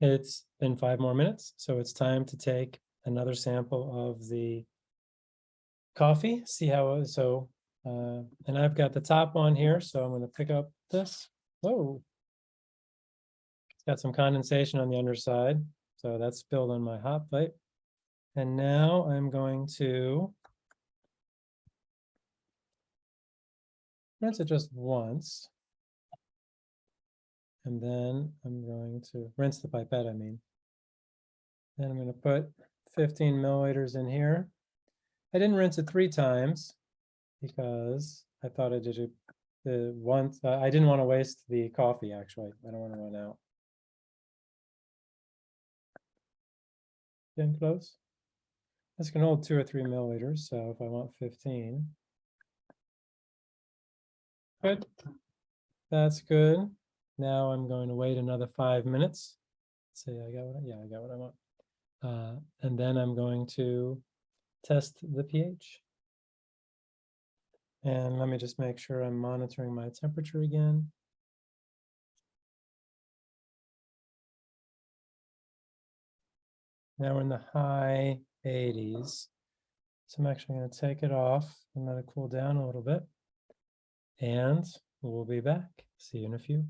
It's been five more minutes, so it's time to take another sample of the coffee, see how, so, uh, and I've got the top one here, so I'm gonna pick up this. Whoa. It's got some condensation on the underside, so that's spilled on my hot plate. And now I'm going to rinse it just once. And then I'm going to rinse the pipette, I mean. Then I'm gonna put fifteen milliliters in here. I didn't rinse it three times because I thought I did it the once, uh, I didn't want to waste the coffee, actually. I don't want to run out. Getting close. This can hold two or three milliliters, so if I want fifteen. Good. That's good. Now I'm going to wait another five minutes. See, I got what, I- yeah, I got what I want. Uh, and then I'm going to test the pH. And let me just make sure I'm monitoring my temperature again. Now we're in the high eighties. So I'm actually gonna take it off and let it cool down a little bit. And we'll be back. See you in a few.